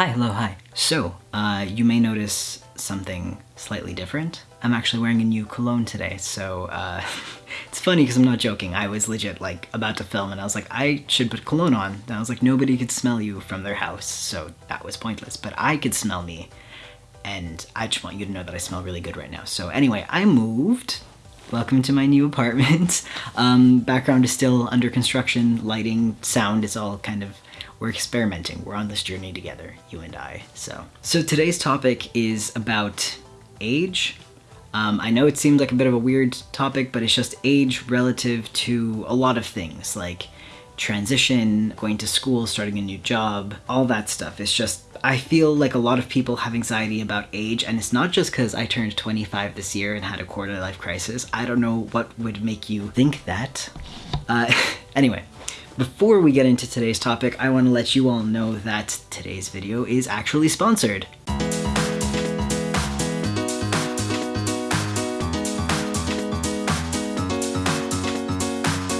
Hi, hello, hi. So, uh, you may notice something slightly different. I'm actually wearing a new cologne today, so uh, it's funny because I'm not joking. I was legit like about to film and I was like, I should put cologne on. And I was like, nobody could smell you from their house, so that was pointless. But I could smell me, and I just want you to know that I smell really good right now. So anyway, I moved. Welcome to my new apartment. Um, background is still under construction, lighting, sound is all kind of we're experimenting. We're on this journey together, you and I. So, so today's topic is about age. Um, I know it seems like a bit of a weird topic, but it's just age relative to a lot of things like transition, going to school, starting a new job, all that stuff. It's just, I feel like a lot of people have anxiety about age, and it's not just because I turned 25 this year and had a quarter life crisis. I don't know what would make you think that. Uh, anyway, before we get into today's topic, I want to let you all know that today's video is actually sponsored.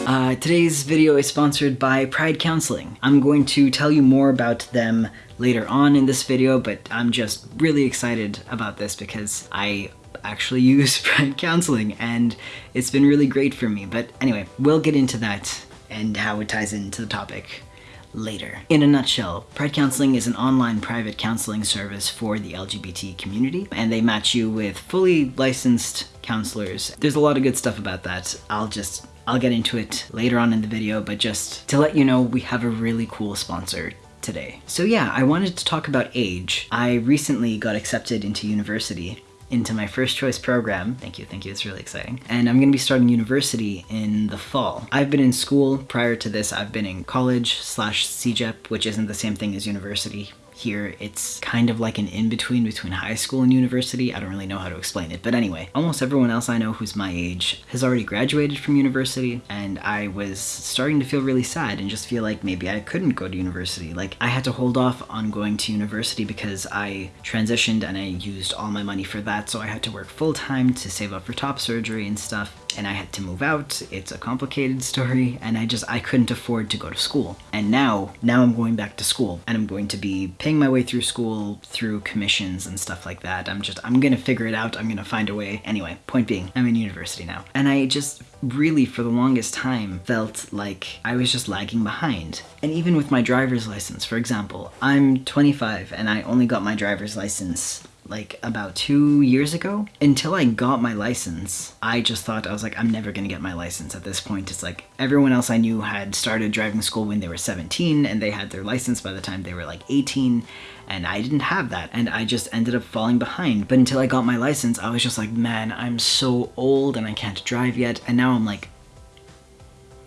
Uh, today's video is sponsored by Pride Counseling. I'm going to tell you more about them later on in this video, but I'm just really excited about this because I actually use Pride Counseling and it's been really great for me. But anyway, we'll get into that and how it ties into the topic later. In a nutshell, Pride Counseling is an online private counseling service for the LGBT community, and they match you with fully licensed counselors. There's a lot of good stuff about that. I'll just I'll get into it later on in the video, but just to let you know, we have a really cool sponsor today. So yeah, I wanted to talk about age. I recently got accepted into university into my first choice program. Thank you, thank you, it's really exciting. And I'm gonna be starting university in the fall. I've been in school prior to this, I've been in college slash CEGEP, which isn't the same thing as university here it's kind of like an in-between between high school and university. I don't really know how to explain it, but anyway, almost everyone else I know who's my age has already graduated from university, and I was starting to feel really sad and just feel like maybe I couldn't go to university. Like, I had to hold off on going to university because I transitioned and I used all my money for that, so I had to work full-time to save up for top surgery and stuff and I had to move out. It's a complicated story and I just, I couldn't afford to go to school. And now, now I'm going back to school and I'm going to be paying my way through school through commissions and stuff like that. I'm just, I'm gonna figure it out. I'm gonna find a way. Anyway, point being, I'm in university now. And I just really for the longest time felt like I was just lagging behind. And even with my driver's license, for example, I'm 25 and I only got my driver's license like about two years ago. Until I got my license, I just thought, I was like, I'm never gonna get my license at this point. It's like everyone else I knew had started driving school when they were 17 and they had their license by the time they were like 18 and I didn't have that and I just ended up falling behind. But until I got my license, I was just like, man, I'm so old and I can't drive yet. And now I'm like,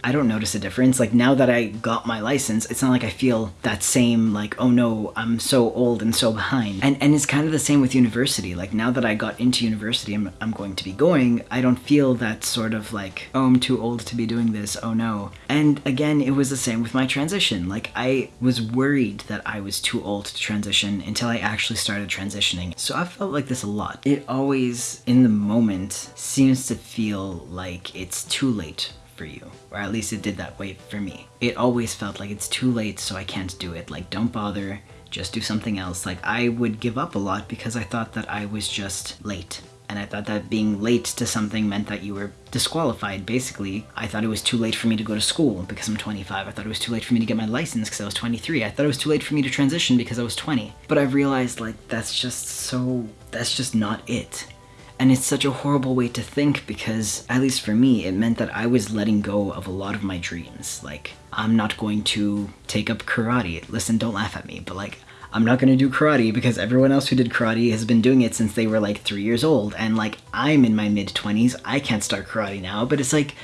I don't notice a difference. Like now that I got my license, it's not like I feel that same like, oh no, I'm so old and so behind. And and it's kind of the same with university. Like now that I got into university, I'm, I'm going to be going, I don't feel that sort of like, oh, I'm too old to be doing this, oh no. And again, it was the same with my transition. Like I was worried that I was too old to transition until I actually started transitioning. So I felt like this a lot. It always, in the moment, seems to feel like it's too late for you. Or at least it did that way for me. It always felt like it's too late so I can't do it. Like don't bother, just do something else. Like I would give up a lot because I thought that I was just late. And I thought that being late to something meant that you were disqualified, basically. I thought it was too late for me to go to school because I'm 25. I thought it was too late for me to get my license because I was 23. I thought it was too late for me to transition because I was 20. But I've realized like that's just so, that's just not it. And it's such a horrible way to think because, at least for me, it meant that I was letting go of a lot of my dreams. Like, I'm not going to take up karate. Listen, don't laugh at me, but like, I'm not gonna do karate because everyone else who did karate has been doing it since they were like three years old. And like, I'm in my mid 20s, I can't start karate now, but it's like,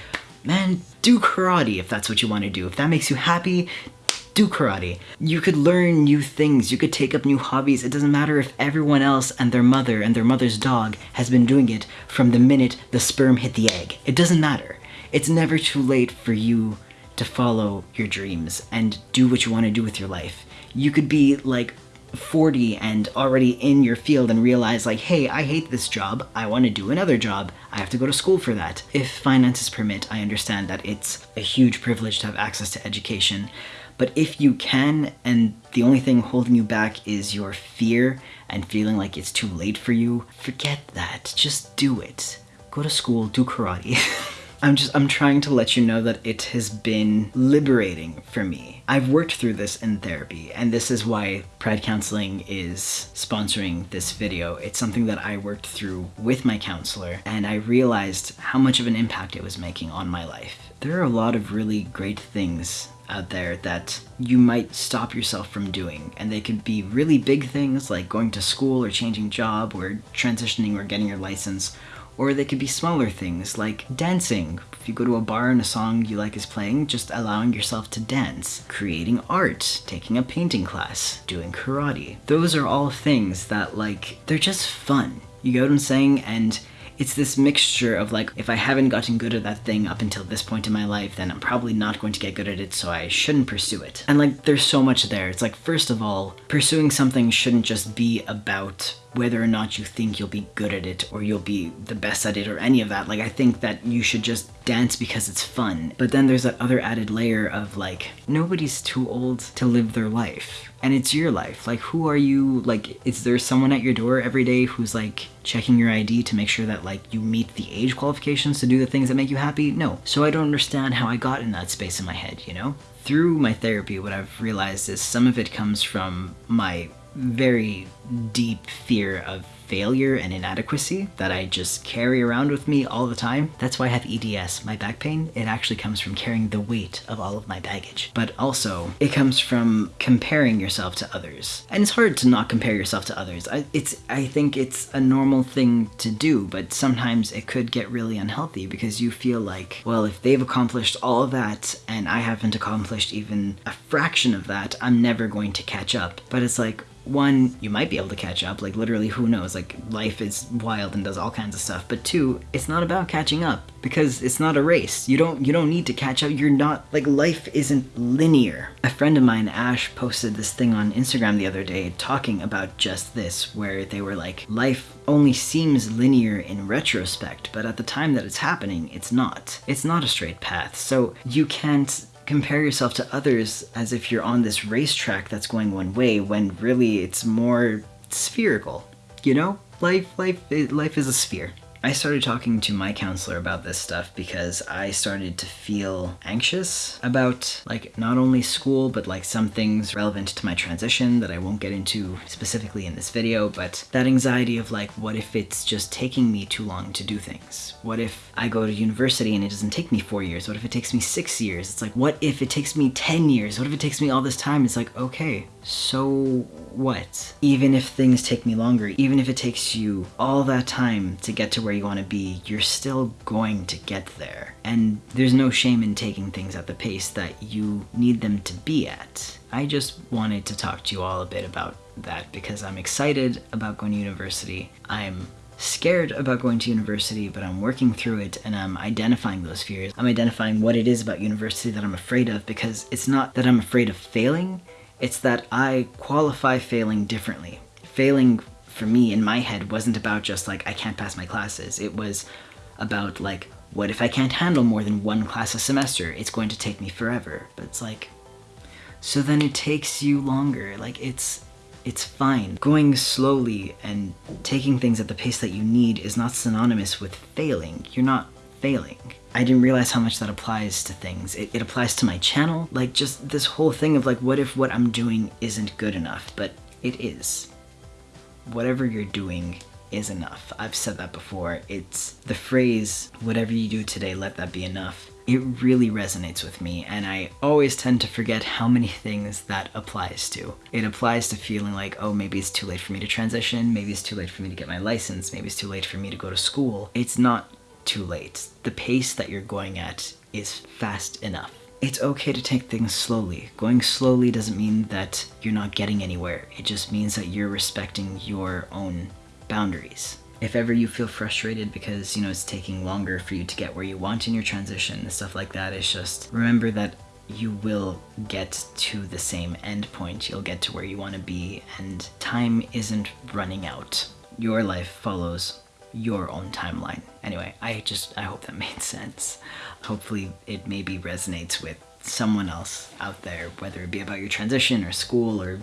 man, do karate if that's what you wanna do. If that makes you happy, do karate. You could learn new things, you could take up new hobbies. It doesn't matter if everyone else and their mother and their mother's dog has been doing it from the minute the sperm hit the egg. It doesn't matter. It's never too late for you to follow your dreams and do what you want to do with your life. You could be like 40 and already in your field and realize like, hey, I hate this job, I want to do another job, I have to go to school for that. If finances permit, I understand that it's a huge privilege to have access to education, But if you can, and the only thing holding you back is your fear and feeling like it's too late for you, forget that. Just do it. Go to school, do karate. I'm just, I'm trying to let you know that it has been liberating for me. I've worked through this in therapy, and this is why Pride Counseling is sponsoring this video. It's something that I worked through with my counselor, and I realized how much of an impact it was making on my life. There are a lot of really great things out there that you might stop yourself from doing. And they could be really big things like going to school or changing job or transitioning or getting your license or they could be smaller things like dancing. If you go to a bar and a song you like is playing, just allowing yourself to dance. Creating art, taking a painting class, doing karate. Those are all things that like, they're just fun. You get what I'm saying? And it's this mixture of like, if I haven't gotten good at that thing up until this point in my life, then I'm probably not going to get good at it, so I shouldn't pursue it. And like, there's so much there. It's like, first of all, pursuing something shouldn't just be about whether or not you think you'll be good at it or you'll be the best at it or any of that. Like, I think that you should just dance because it's fun. But then there's that other added layer of like, nobody's too old to live their life. And it's your life. Like, who are you? Like, is there someone at your door every day who's like checking your ID to make sure that like you meet the age qualifications to do the things that make you happy? No. So I don't understand how I got in that space in my head, you know? Through my therapy, what I've realized is some of it comes from my very deep fear of failure and inadequacy that I just carry around with me all the time. That's why I have EDS, my back pain. It actually comes from carrying the weight of all of my baggage. But also, it comes from comparing yourself to others. And it's hard to not compare yourself to others. I, it's, I think it's a normal thing to do, but sometimes it could get really unhealthy because you feel like, well, if they've accomplished all of that and I haven't accomplished even a fraction of that, I'm never going to catch up. But it's like, one, you might be able to catch up, like literally who knows, like life is wild and does all kinds of stuff. But two, it's not about catching up because it's not a race. You don't you don't need to catch up. You're not like life isn't linear. A friend of mine, Ash, posted this thing on Instagram the other day talking about just this where they were like life only seems linear in retrospect, but at the time that it's happening, it's not. It's not a straight path. So you can't compare yourself to others as if you're on this racetrack that's going one way when really it's more spherical. You know? Life, life, life is a sphere. I started talking to my counselor about this stuff because I started to feel anxious about like not only school but like some things relevant to my transition that I won't get into specifically in this video but that anxiety of like what if it's just taking me too long to do things? What if I go to university and it doesn't take me four years? What if it takes me six years? It's like what if it takes me 10 years? What if it takes me all this time? It's like okay so what? Even if things take me longer, even if it takes you all that time to get to where you want to be, you're still going to get there. And there's no shame in taking things at the pace that you need them to be at. I just wanted to talk to you all a bit about that because I'm excited about going to university. I'm scared about going to university, but I'm working through it and I'm identifying those fears. I'm identifying what it is about university that I'm afraid of because it's not that I'm afraid of failing, it's that I qualify failing differently. Failing for me in my head wasn't about just like I can't pass my classes. It was about like what if I can't handle more than one class a semester? It's going to take me forever. But it's like so then it takes you longer. Like it's it's fine. Going slowly and taking things at the pace that you need is not synonymous with failing. You're not failing. I didn't realize how much that applies to things. It, it, applies to my channel, like just this whole thing of like, what if what I'm doing isn't good enough? But it is. Whatever you're doing is enough. I've said that before. It's the phrase, whatever you do today, let that be enough. It really resonates with me, and I always tend to forget how many things that applies to. It applies to feeling like, oh, maybe it's too late for me to transition, maybe it's too late for me to get my license, maybe it's too late for me to go to school. It's not too late. The pace that you're going at is fast enough. It's okay to take things slowly. Going slowly doesn't mean that you're not getting anywhere. It just means that you're respecting your own boundaries. If ever you feel frustrated because, you know, it's taking longer for you to get where you want in your transition and stuff like that, it's just remember that you will get to the same end point. You'll get to where you want to be and time isn't running out. Your life follows your own timeline. Anyway, I just, I hope that made sense. Hopefully it maybe resonates with someone else out there, whether it be about your transition or school or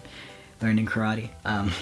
learning karate. Um,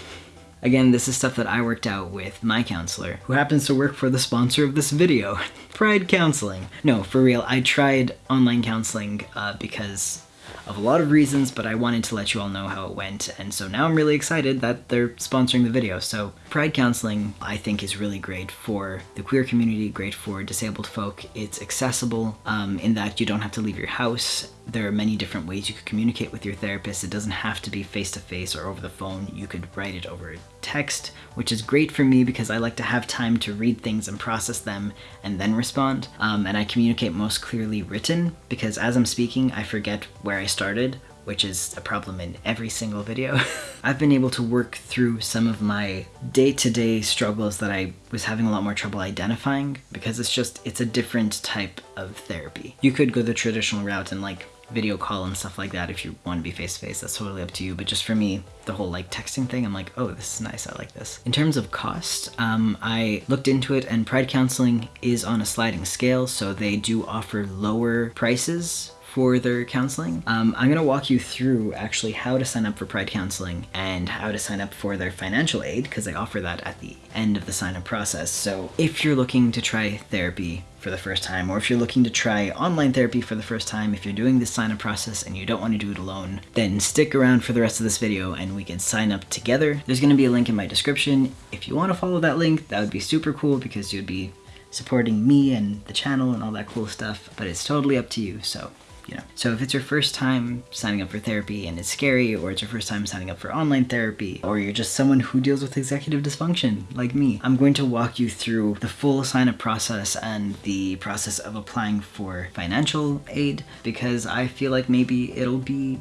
Again, this is stuff that I worked out with my counselor, who happens to work for the sponsor of this video, Pride Counseling. No, for real, I tried online counseling uh, because of a lot of reasons, but I wanted to let you all know how it went, and so now I'm really excited that they're sponsoring the video. So Pride Counseling, I think, is really great for the queer community, great for disabled folk. It's accessible um, in that you don't have to leave your house there are many different ways you could communicate with your therapist. It doesn't have to be face-to-face -face or over the phone. You could write it over text, which is great for me because I like to have time to read things and process them and then respond. Um, and I communicate most clearly written because as I'm speaking, I forget where I started which is a problem in every single video. I've been able to work through some of my day-to-day -day struggles that I was having a lot more trouble identifying because it's just, it's a different type of therapy. You could go the traditional route and like video call and stuff like that if you want to be face to face that's totally up to you. But just for me the whole like texting thing i'm like oh this is nice i like this. In terms of cost um, i looked into it and pride counseling is on a sliding scale so they do offer lower prices for their counseling. Um, I'm gonna walk you through actually how to sign up for Pride Counseling and how to sign up for their financial aid because they offer that at the end of the sign up process. So if you're looking to try therapy for the first time, or if you're looking to try online therapy for the first time, if you're doing this sign up process and you don't want to do it alone, then stick around for the rest of this video and we can sign up together. There's gonna be a link in my description. If you wanna follow that link, that would be super cool because you'd be supporting me and the channel and all that cool stuff, but it's totally up to you, so you know. So if it's your first time signing up for therapy and it's scary, or it's your first time signing up for online therapy, or you're just someone who deals with executive dysfunction like me, I'm going to walk you through the full sign up process and the process of applying for financial aid because I feel like maybe it'll be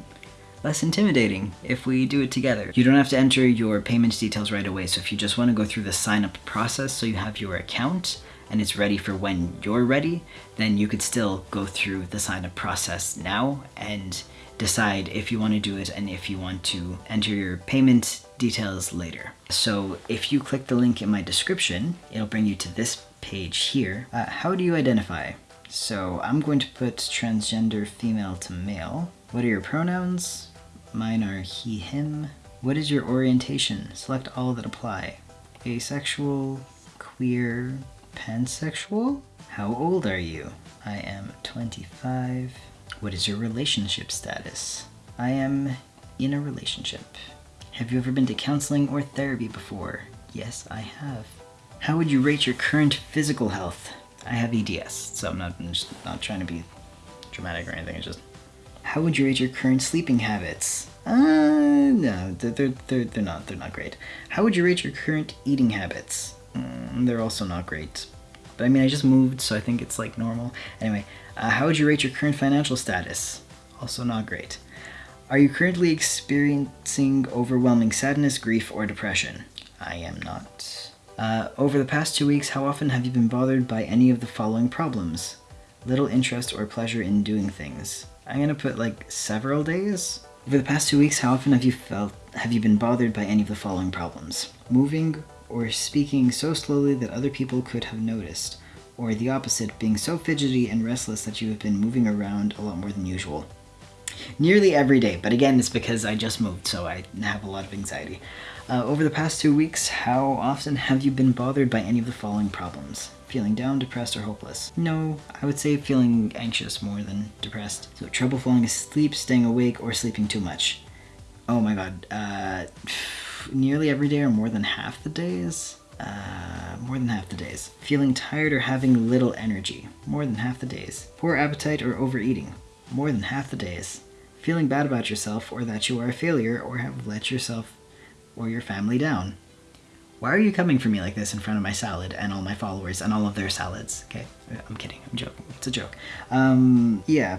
less intimidating if we do it together. You don't have to enter your payment details right away, so if you just want to go through the sign up process so you have your account and it's ready for when you're ready, then you could still go through the sign up process now and decide if you want to do it and if you want to enter your payment details later. So if you click the link in my description, it'll bring you to this page here. Uh, how do you identify? So I'm going to put transgender female to male. What are your pronouns? Mine are he, him. What is your orientation? Select all that apply. Asexual, queer, pansexual? How old are you? I am 25. What is your relationship status? I am in a relationship. Have you ever been to counseling or therapy before? Yes, I have. How would you rate your current physical health? I have EDS, so I'm not, I'm just not trying to be dramatic or anything, it's just... How would you rate your current sleeping habits? Uh, no, they're, they're, they're not, they're not great. How would you rate your current eating habits? Mm, they're also not great. But I mean, I just moved, so I think it's like normal. Anyway, uh, how would you rate your current financial status? Also not great. Are you currently experiencing overwhelming sadness, grief, or depression? I am not. Uh, over the past two weeks, how often have you been bothered by any of the following problems? Little interest or pleasure in doing things. I'm gonna put like several days. Over the past two weeks, how often have you felt have you been bothered by any of the following problems? Moving, or speaking so slowly that other people could have noticed, or the opposite, being so fidgety and restless that you have been moving around a lot more than usual. Nearly every day, but again, it's because I just moved, so I have a lot of anxiety. Uh, over the past two weeks, how often have you been bothered by any of the following problems? Feeling down, depressed, or hopeless? No, I would say feeling anxious more than depressed. So trouble falling asleep, staying awake, or sleeping too much. Oh my god, uh, nearly every day or more than half the days. Uh, more than half the days. Feeling tired or having little energy. More than half the days. Poor appetite or overeating. More than half the days. Feeling bad about yourself or that you are a failure or have let yourself or your family down. Why are you coming for me like this in front of my salad and all my followers and all of their salads? Okay, I'm kidding, I'm joking, it's a joke. Um, yeah,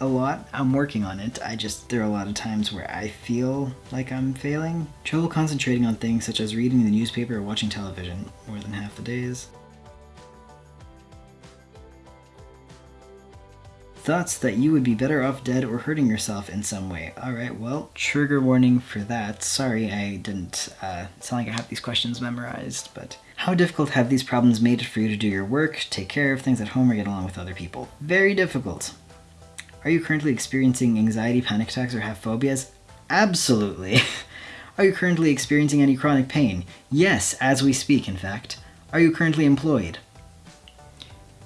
a lot. I'm working on it. I just, there are a lot of times where I feel like I'm failing. Trouble concentrating on things such as reading the newspaper or watching television more than half the days. Thoughts that you would be better off dead or hurting yourself in some way. Alright, well, trigger warning for that. Sorry I didn't uh, sound like I have these questions memorized, but how difficult have these problems made it for you to do your work, take care of things at home, or get along with other people? Very difficult. Are you currently experiencing anxiety, panic attacks, or have phobias? Absolutely. Are you currently experiencing any chronic pain? Yes, as we speak, in fact. Are you currently employed?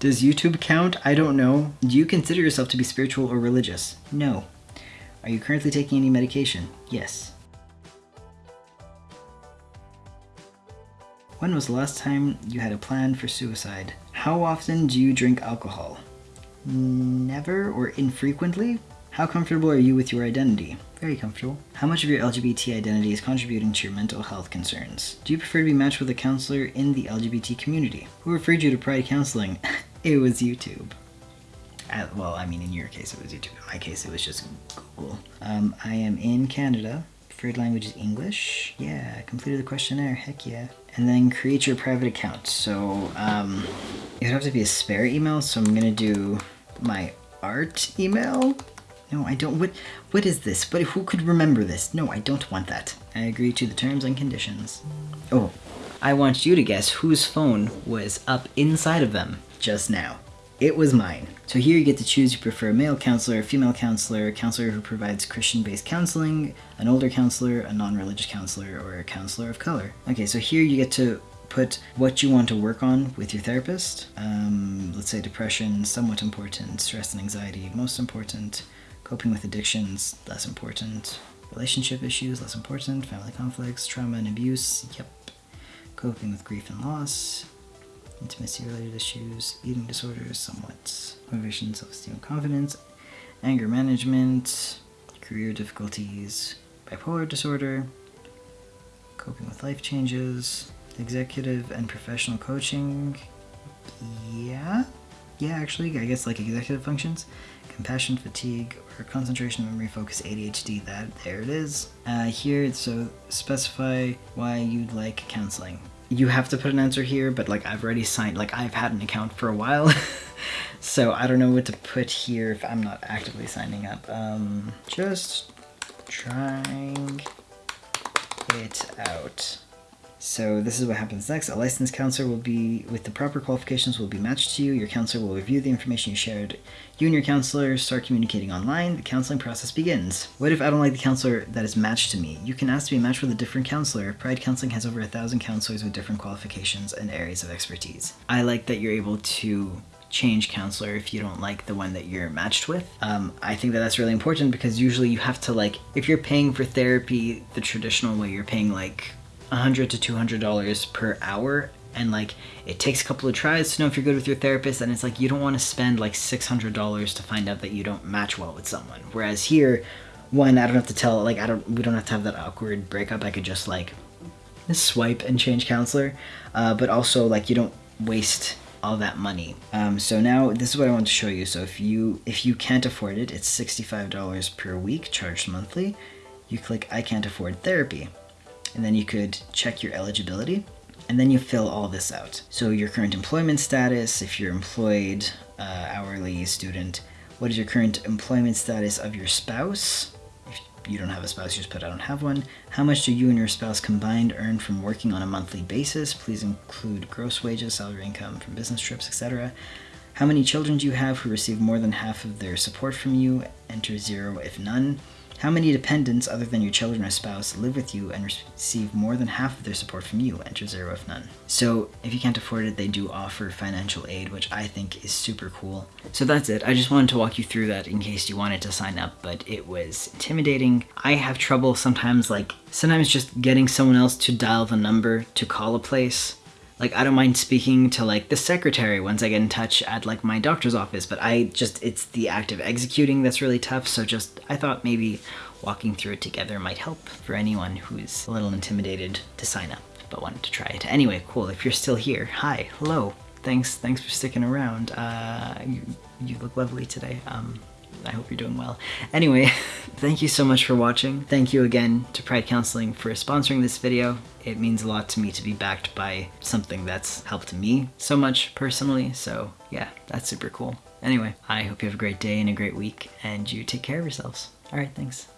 Does YouTube count? I don't know. Do you consider yourself to be spiritual or religious? No. Are you currently taking any medication? Yes. When was the last time you had a plan for suicide? How often do you drink alcohol? Never or infrequently? How comfortable are you with your identity? Very comfortable. How much of your LGBT identity is contributing to your mental health concerns? Do you prefer to be matched with a counselor in the LGBT community? Who referred you to Pride Counseling? it was YouTube. Uh, well, I mean, in your case, it was YouTube. In my case, it was just Google. Um, I am in Canada. Preferred language is English. Yeah, completed the questionnaire. Heck yeah. And then create your private account. So um, it would have to be a spare email. So I'm gonna do my art email. No, I don't. What? What is this? But who could remember this? No, I don't want that. I agree to the terms and conditions. Oh, I want you to guess whose phone was up inside of them just now. It was mine. So here you get to choose you prefer a male counselor, a female counselor, a counselor who provides Christian-based counseling, an older counselor, a non-religious counselor, or a counselor of color. Okay, so here you get to put what you want to work on with your therapist. Um, let's say depression, somewhat important, stress and anxiety, most important, coping with addictions, less important, relationship issues, less important, family conflicts, trauma and abuse, yep, coping with grief and loss, intimacy related issues, eating disorders, somewhat, motivation, self-esteem, confidence, anger management, career difficulties, bipolar disorder, coping with life changes, executive and professional coaching, yeah, yeah, actually, I guess like executive functions, compassion, fatigue, or concentration, memory, focus, ADHD, that, there it is. Uh, here, so specify why you'd like counseling you have to put an answer here, but like I've already signed, like I've had an account for a while. so I don't know what to put here if I'm not actively signing up. Um, just trying it out. So this is what happens next. A licensed counselor will be, with the proper qualifications, will be matched to you. Your counselor will review the information you shared. You and your counselor start communicating online. The counseling process begins. What if I don't like the counselor that is matched to me? You can ask to be matched with a different counselor. Pride Counseling has over a thousand counselors with different qualifications and areas of expertise. I like that you're able to change counselor if you don't like the one that you're matched with. Um, I think that that's really important because usually you have to like, if you're paying for therapy the traditional way, you're paying like 100 to 200 dollars per hour and like it takes a couple of tries to know if you're good with your therapist and it's like you don't want to spend like $600 to find out that you don't match well with someone. Whereas here one i don't have to tell like i don't we don't have to have that awkward breakup i could just like swipe and change counselor. Uh, but also like you don't waste all that money. Um, so now this is what i want to show you. So if you if you can't afford it it's $65 per week charged monthly. You click i can't afford therapy and then you could check your eligibility and then you fill all this out. So your current employment status, if you're employed, uh, hourly, student, what is your current employment status of your spouse? If you don't have a spouse, you just put I don't have one. How much do you and your spouse combined earn from working on a monthly basis? Please include gross wages, salary income from business trips, etc. How many children do you have who receive more than half of their support from you? Enter zero if none. How many dependents other than your children or spouse live with you and receive more than half of their support from you? Enter zero if none. So if you can't afford it, they do offer financial aid, which I think is super cool. So that's it. I just wanted to walk you through that in case you wanted to sign up, but it was intimidating. I have trouble sometimes like, sometimes just getting someone else to dial the number to call a place like I don't mind speaking to like the secretary once I get in touch at like my doctor's office, but I just, it's the act of executing that's really tough. So just, I thought maybe walking through it together might help for anyone who's a little intimidated to sign up, but wanted to try it. Anyway, cool. If you're still here, hi, hello. Thanks, thanks for sticking around. Uh, you, you look lovely today. Um, I hope you're doing well. Anyway, thank you so much for watching. Thank you again to Pride Counseling for sponsoring this video. It means a lot to me to be backed by something that's helped me so much personally, so yeah, that's super cool. Anyway, I hope you have a great day and a great week, and you take care of yourselves. Alright, thanks. Bye.